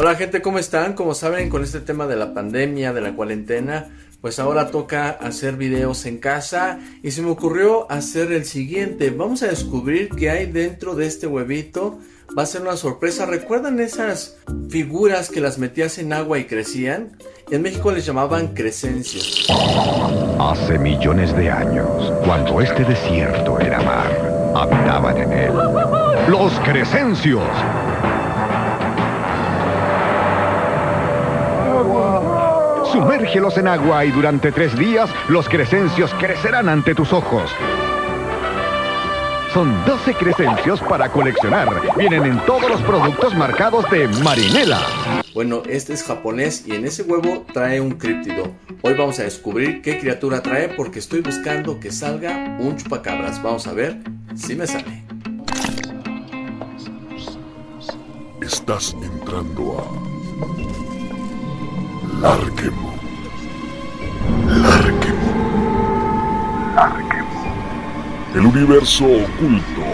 Hola gente, ¿cómo están? Como saben, con este tema de la pandemia, de la cuarentena, pues ahora toca hacer videos en casa y se me ocurrió hacer el siguiente. Vamos a descubrir qué hay dentro de este huevito. Va a ser una sorpresa. ¿Recuerdan esas figuras que las metías en agua y crecían? En México les llamaban crecencios. Hace millones de años, cuando este desierto era mar, habitaban en él los crecencios Sumérgelos en agua y durante tres días los crecencios crecerán ante tus ojos. Son 12 crecencios para coleccionar. Vienen en todos los productos marcados de Marinela. Bueno, este es japonés y en ese huevo trae un críptido. Hoy vamos a descubrir qué criatura trae porque estoy buscando que salga un chupacabras. Vamos a ver si me sale. Estás entrando a Larquemo. Larquemo. Larquemo. El universo oculto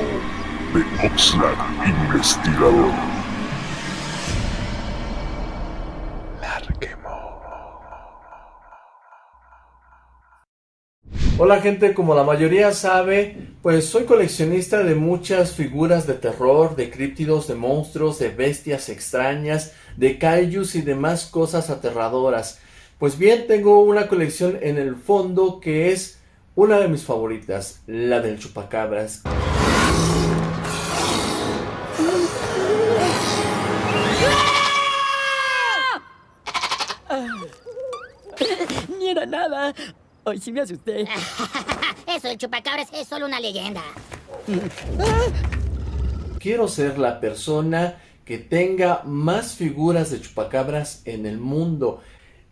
de Oxlack Investigador. Larquemo. Hola gente, como la mayoría sabe, pues soy coleccionista de muchas figuras de terror, de críptidos, de monstruos, de bestias extrañas, de kaijus y demás cosas aterradoras. Pues bien, tengo una colección en el fondo que es una de mis favoritas, la del chupacabras. Ni era nada. Hoy sí me asusté. Eso, el chupacabras es solo una leyenda. Quiero ser la persona que tenga más figuras de chupacabras en el mundo.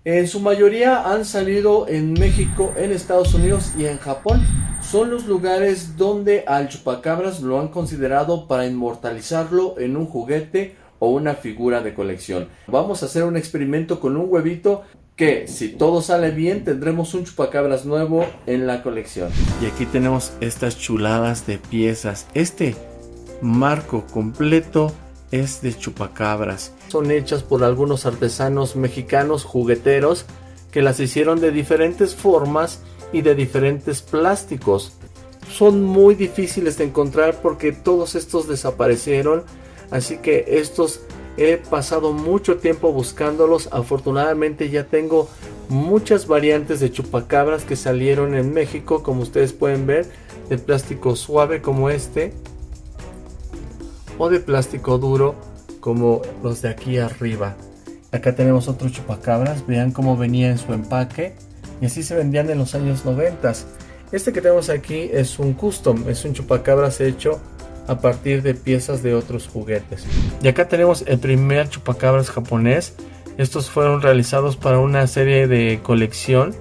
En su mayoría han salido en México, en Estados Unidos y en Japón. Son los lugares donde al chupacabras lo han considerado para inmortalizarlo en un juguete o una figura de colección. Vamos a hacer un experimento con un huevito que si todo sale bien tendremos un chupacabras nuevo en la colección. Y aquí tenemos estas chuladas de piezas. Este marco completo es de chupacabras. Son hechas por algunos artesanos mexicanos jugueteros que las hicieron de diferentes formas y de diferentes plásticos. Son muy difíciles de encontrar porque todos estos desaparecieron, así que estos he pasado mucho tiempo buscándolos. Afortunadamente ya tengo muchas variantes de chupacabras que salieron en México, como ustedes pueden ver, de plástico suave como este o de plástico duro como los de aquí arriba. Acá tenemos otro chupacabras, vean cómo venía en su empaque y así se vendían en los años 90. Este que tenemos aquí es un custom, es un chupacabras hecho a partir de piezas de otros juguetes. Y acá tenemos el primer chupacabras japonés. Estos fueron realizados para una serie de colección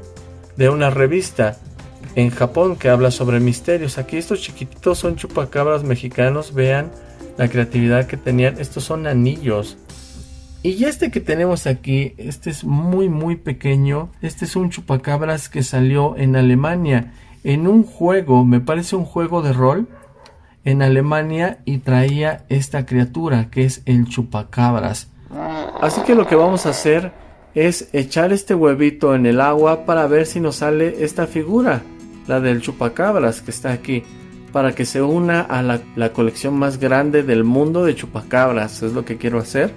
de una revista en Japón que habla sobre misterios. Aquí estos chiquititos son chupacabras mexicanos, vean la creatividad que tenían. Estos son anillos. Y este que tenemos aquí, este es muy muy pequeño. Este es un chupacabras que salió en Alemania. En un juego, me parece un juego de rol. En Alemania y traía esta criatura que es el chupacabras. Así que lo que vamos a hacer es echar este huevito en el agua para ver si nos sale esta figura. La del chupacabras que está aquí para que se una a la, colección más grande del mundo de chupacabras. Es lo que quiero hacer.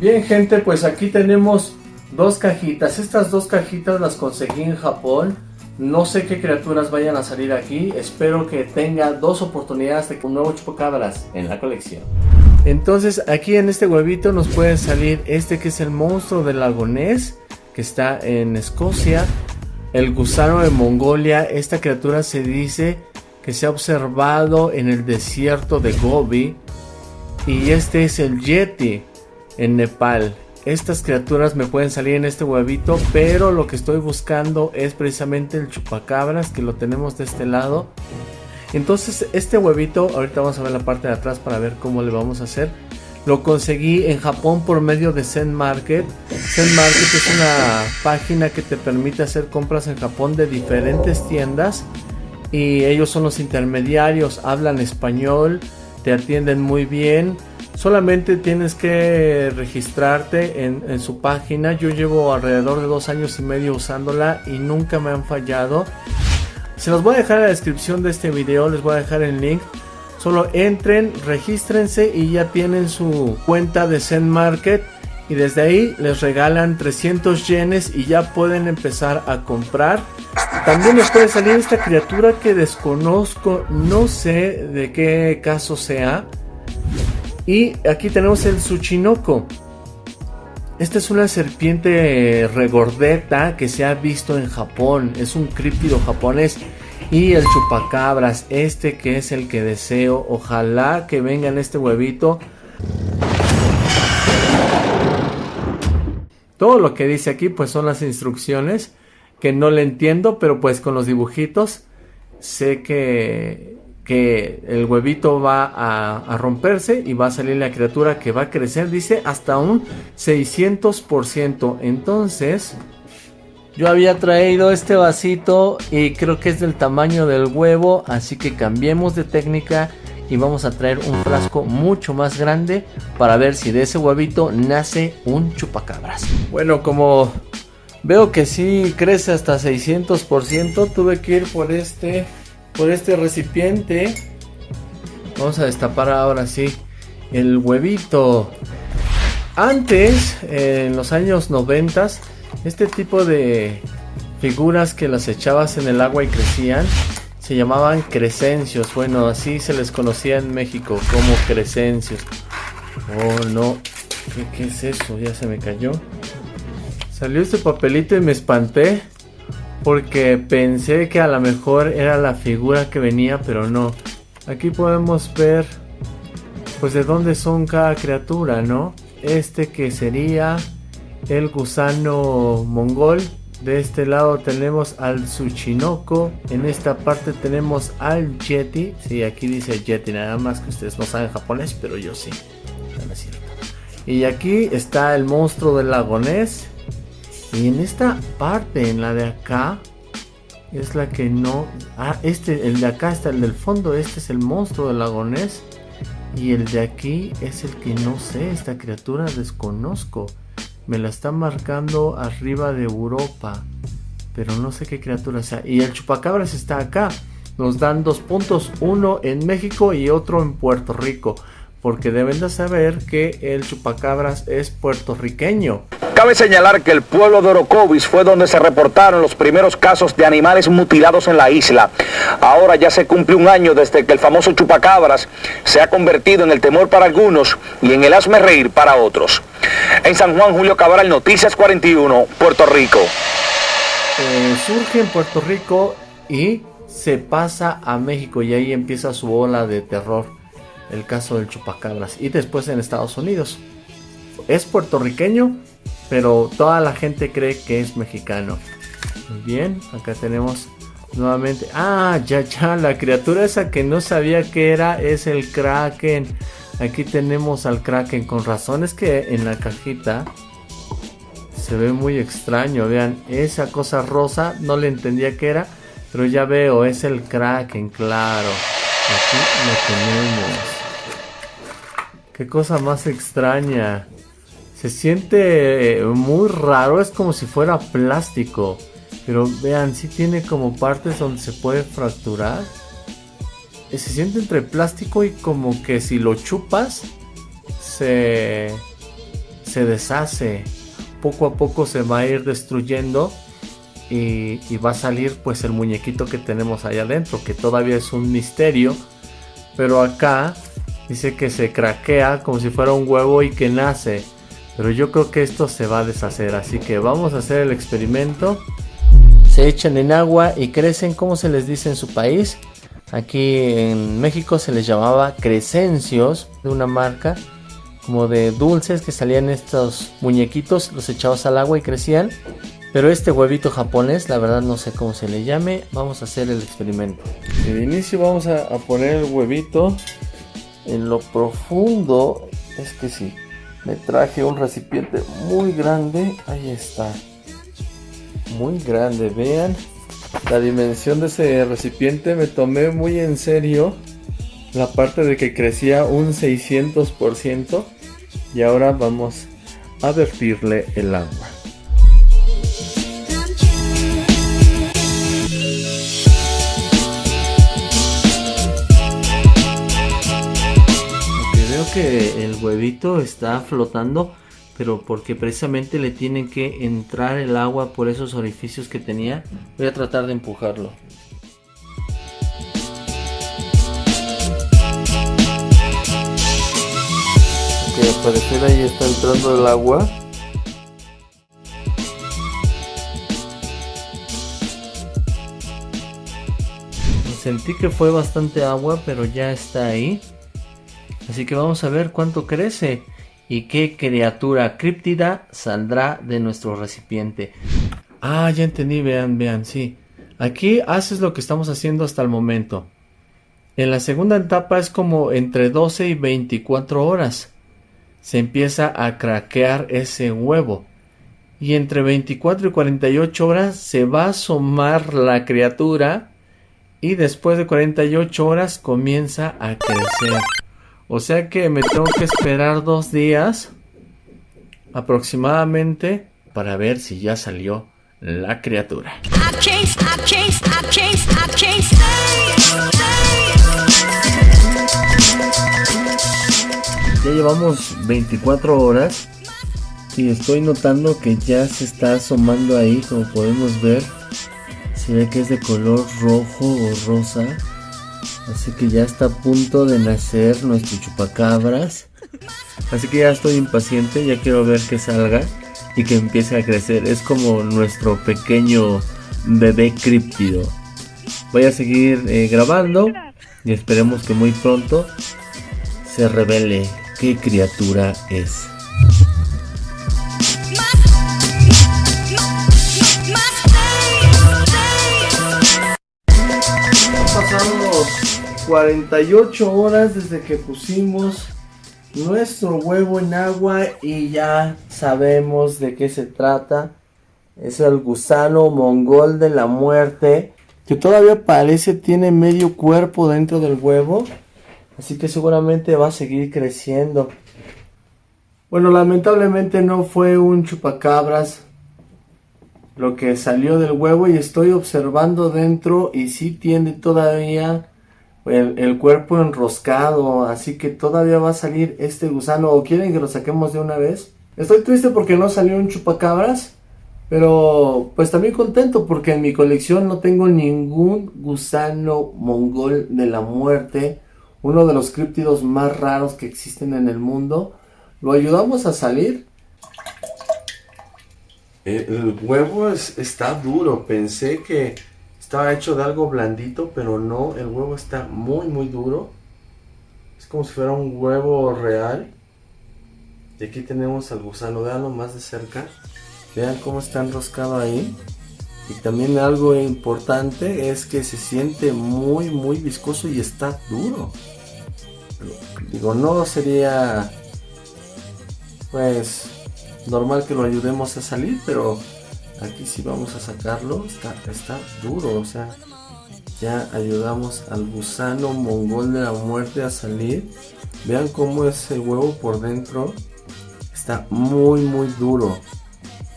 Bien gente, pues aquí tenemos dos cajitas. Estas dos cajitas las conseguí en Japón. No sé qué criaturas vayan a salir aquí. Espero que tenga dos oportunidades de un nuevo chupacabras en la colección. Entonces aquí en este huevito nos puede salir este que es el monstruo del lagonés. Que está en Escocia. El gusano de Mongolia. Esta criatura se dice que se ha observado en el desierto de Gobi y este es el Yeti en Nepal. Estas criaturas me pueden salir en este huevito, pero lo que estoy buscando es precisamente el chupacabras que lo tenemos de este lado. Entonces este huevito, ahorita vamos a ver la parte de atrás para ver cómo le vamos a hacer. Lo conseguí en Japón por medio de Zen Market. Zen Market es una página que te permite hacer compras en Japón de diferentes tiendas y ellos son los intermediarios, hablan español, te atienden muy bien, Solamente tienes que registrarte en, su página. Yo llevo alrededor de dos años y medio usándola y nunca me han fallado. Se los voy a dejar en la descripción de este video. Les voy a dejar el link. Solo entren, regístrense y ya tienen su cuenta de Zen Market. Y desde ahí les regalan 300 yenes y ya pueden empezar a comprar. También les puede salir esta criatura que desconozco. No sé de qué caso sea. Y aquí tenemos el Tsuchinoko. Esta es una serpiente regordeta que se ha visto en Japón. Es un críptido japonés. Y el chupacabras, este que es el que deseo. Ojalá que venga en este huevito. Todo lo que dice aquí pues son las instrucciones que no le entiendo, pero pues con los dibujitos sé que que el huevito va a, romperse y va a salir la criatura que va a crecer, dice, hasta un 600%. Entonces, yo había traído este vasito y creo que es del tamaño del huevo, así que cambiemos de técnica y vamos a traer un frasco mucho más grande para ver si de ese huevito nace un chupacabras. Bueno, como veo que sí crece hasta 600%, tuve que ir por este por este recipiente. Vamos a destapar ahora sí el huevito. Antes, en los años 90, este tipo de figuras que las echabas en el agua y crecían se llamaban crecencios. Bueno, así se les conocía en México como crecencios. Oh no, ¿Qué, ¿qué, es eso? Ya se me cayó. Salió este papelito y me espanté. Porque pensé que a lo mejor era la figura que venía, pero no. Aquí podemos ver pues de dónde son cada criatura, ¿no? Este que sería el gusano mongol. De este lado tenemos al Tsuchinoko. En esta parte tenemos al Yeti. Sí, aquí dice Yeti, nada más que ustedes no saben japonés, pero yo sí. No es cierto. Y aquí está el monstruo del lagonés. Y en esta parte, en la de acá, es la que no... Ah, este, el de acá está el del fondo, este es el monstruo del lagonés. Y el de aquí es el que no sé, esta criatura desconozco. Me la está marcando arriba de Europa. Pero no sé qué criatura sea. Y el chupacabras está acá. Nos dan dos puntos, uno en México y otro en Puerto Rico. Porque deben de saber que el chupacabras es puertorriqueño. Cabe señalar que el pueblo de Orocovis fue donde se reportaron los primeros casos de animales mutilados en la isla. Ahora ya se cumple un año desde que el famoso chupacabras se ha convertido en el temor para algunos y en el asme reír para otros. En San Juan, Julio Cabral, Noticias 41, Puerto Rico. Eh, surge en Puerto Rico y se pasa a México y ahí empieza su ola de terror. El caso del chupacabras. Y después en Estados Unidos. Es puertorriqueño, pero toda la gente cree que es mexicano. Muy bien, acá tenemos nuevamente. Ah, ya, ya, la criatura esa que no sabía que era es el Kraken. Aquí tenemos al Kraken. Con razón es que en la cajita se ve muy extraño. Vean, esa cosa rosa no le entendía qué era. Pero ya veo, es el Kraken, claro. Aquí lo tenemos. Qué cosa más extraña. Se siente eh, muy raro, es como si fuera plástico. Pero vean, si tiene como partes donde se puede fracturar. Eh, se siente entre plástico y como que si lo chupas, se, se deshace. Poco a poco se va a ir destruyendo. Y, y, va a salir pues el muñequito que tenemos ahí adentro. Que todavía es un misterio. Pero acá dice que se craquea como si fuera un huevo y que nace. Pero yo creo que esto se va a deshacer. Así que vamos a hacer el experimento. Se echan en agua y crecen como se les dice en su país. Aquí en México se les llamaba crecencios de una marca como de dulces que salían estos muñequitos, los echabas al agua y crecían. Pero este huevito japonés, la verdad no sé cómo se le llame. Vamos a hacer el experimento. De inicio vamos a, a poner el huevito en lo profundo. Es que sí, me traje un recipiente muy grande ahí está muy grande vean la dimensión de ese recipiente me tomé muy en serio la parte de que crecía un 600% y ahora vamos a vertirle el agua. Que el huevito está flotando pero porque precisamente le tiene que entrar el agua por esos orificios que tenía voy a tratar de empujarlo. Que al parecer ahí está entrando el agua. Sentí que fue bastante agua pero ya está ahí así que vamos a ver cuánto crece y qué criatura críptida saldrá de nuestro recipiente. Ah, ya entendí, vean, vean, sí. Aquí haces lo que estamos haciendo hasta el momento. En la segunda etapa es como entre 12 y 24 horas. Se empieza a craquear ese huevo. Y entre 24 y 48 horas se va a asomar la criatura. Y después de 48 horas comienza a crecer. O sea que me tengo que esperar dos días aproximadamente para ver si ya salió la criatura. Ya llevamos 24 horas y estoy notando que ya se está asomando ahí como podemos ver. Se ve que es de color rojo o rosa. Así que ya está a punto de nacer nuestro chupacabras. Así que ya estoy impaciente, ya quiero ver que salga y que empiece a crecer. Es como nuestro pequeño bebé críptido. Voy a seguir eh, grabando y esperemos que muy pronto se revele qué criatura es. 48 horas desde que pusimos nuestro huevo en agua y ya sabemos de qué se trata. Es el gusano mongol de la muerte que todavía parece tiene medio cuerpo dentro del huevo. Así que seguramente va a seguir creciendo. Bueno, lamentablemente no fue un chupacabras lo que salió del huevo y estoy observando dentro y sí tiene todavía el, cuerpo enroscado, así que todavía va a salir este gusano. ¿O quieren que lo saquemos de una vez? Estoy triste porque no salió un chupacabras, pero pues también contento porque en mi colección no tengo ningún gusano mongol de la muerte, uno de los críptidos más raros que existen en el mundo. Lo ayudamos a salir. El, huevo está duro, pensé que estaba hecho de algo blandito, pero no, el huevo está muy muy duro. Es como si fuera un huevo real. Y aquí tenemos al gusano, veanlo más de cerca. Vean cómo está enroscado ahí. Y también algo importante es que se siente muy muy viscoso y está duro. Digo, no sería pues normal que lo ayudemos a salir, pero aquí si vamos a sacarlo está, está duro o sea ya ayudamos al gusano mongol de la muerte a salir. Vean cómo es el huevo por dentro está muy muy duro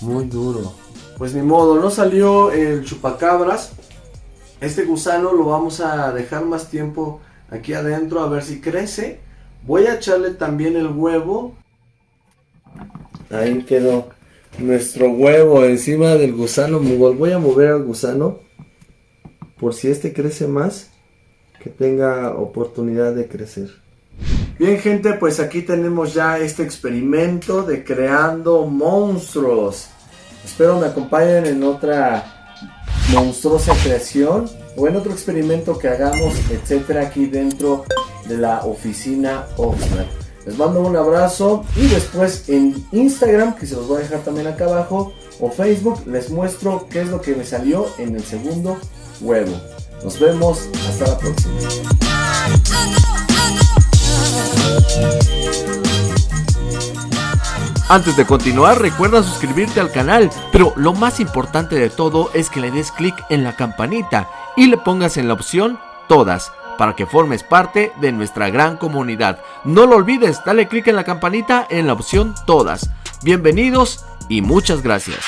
muy duro. Pues ni modo no salió el chupacabras. Este gusano lo vamos a dejar más tiempo aquí adentro a ver si crece. Voy a echarle también el huevo. Ahí quedó nuestro huevo encima del gusano. Voy a mover al gusano por si este crece más, que tenga oportunidad de crecer. Bien gente, pues aquí tenemos ya este experimento de creando monstruos. Espero me acompañen en otra monstruosa creación o en otro experimento que hagamos, etcétera, aquí dentro de la oficina Oxford. Les mando un abrazo y después en Instagram, que se los voy a dejar también acá abajo, o Facebook, les muestro qué es lo que me salió en el segundo huevo. Nos vemos, hasta la próxima. Antes de continuar, recuerda suscribirte al canal, pero lo más importante de todo es que le des clic en la campanita y le pongas en la opción todas para que formes parte de nuestra gran comunidad. No lo olvides, dale clic en la campanita en la opción todas. Bienvenidos y muchas gracias.